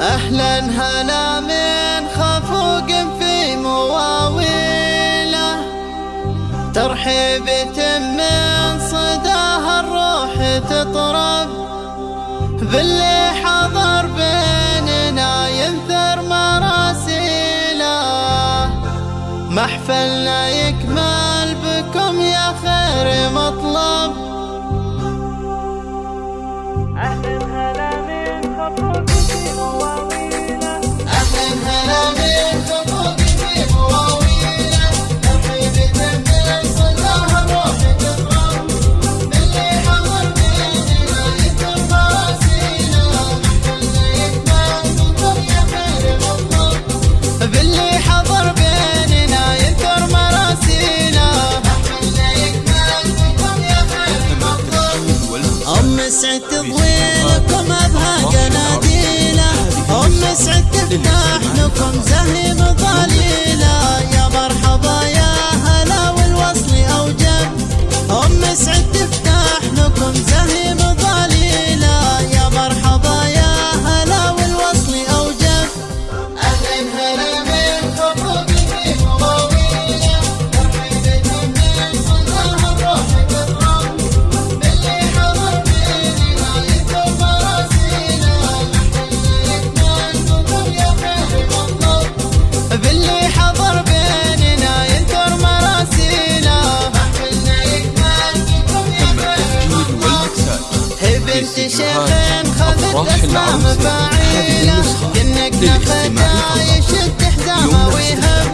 أهلا هلا من خفوق في مواويله. ترحيب من صداها الروح تطرب. باللي حضر بيننا ينثر مراسيله. محفلنا الافراح العروسية هذه النسخة للاستماع يوم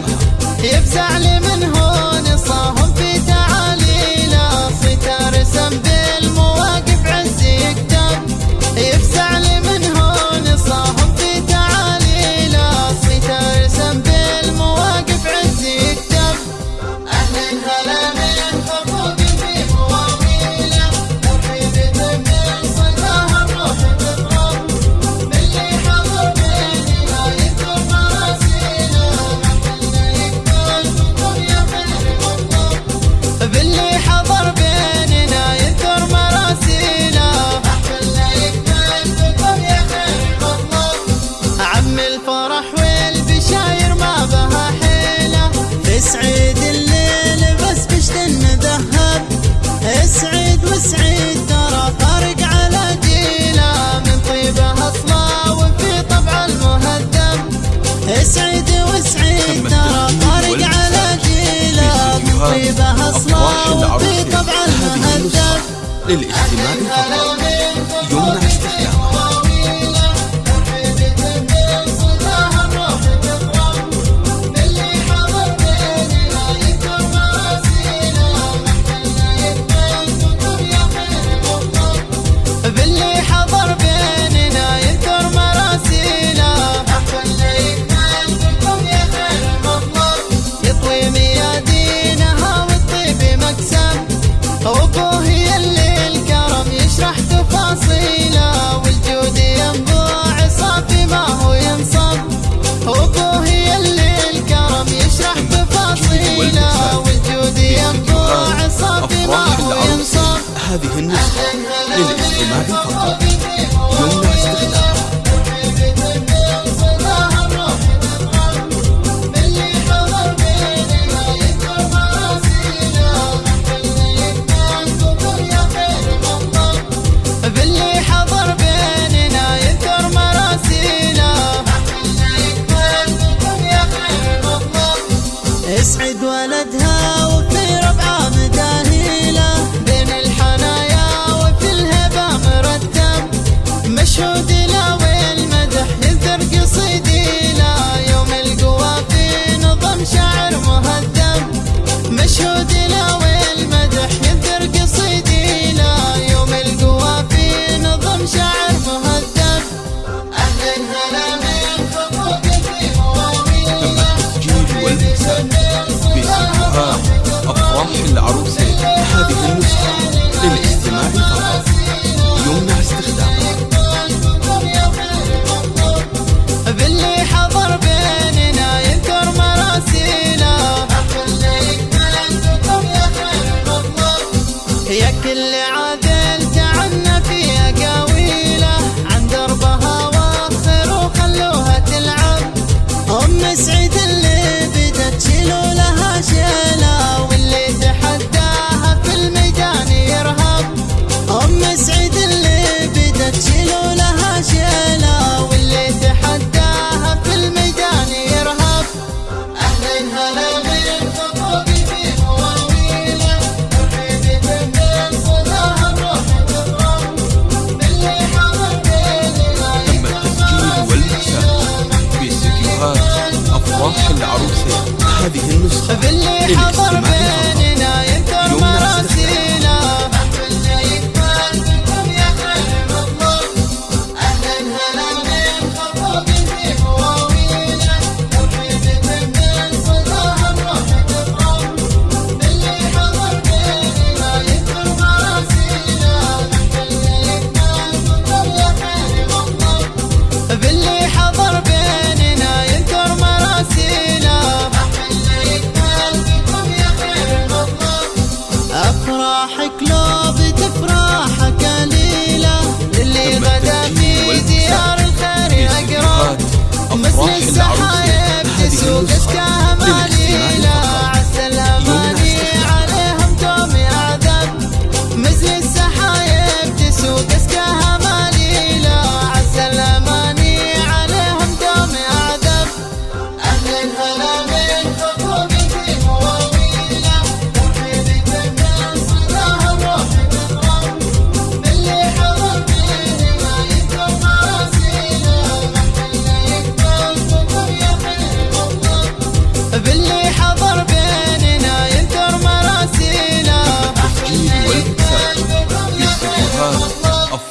يفزع لي من هون صاهم في تاريخ طيبة أصلا طبعا هدف للاجتماع فقط يمنع استخدامه حل عروسك بهذه النسخة للاستماع فقط. يمنع استخدامها. يا كل هذه النسخة باللي حضر بيننا ينتهي.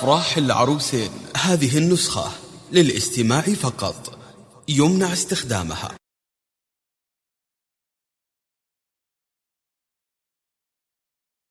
أفراح العروسين. هذه النسخة للاستماع فقط. يمنع استخدامها.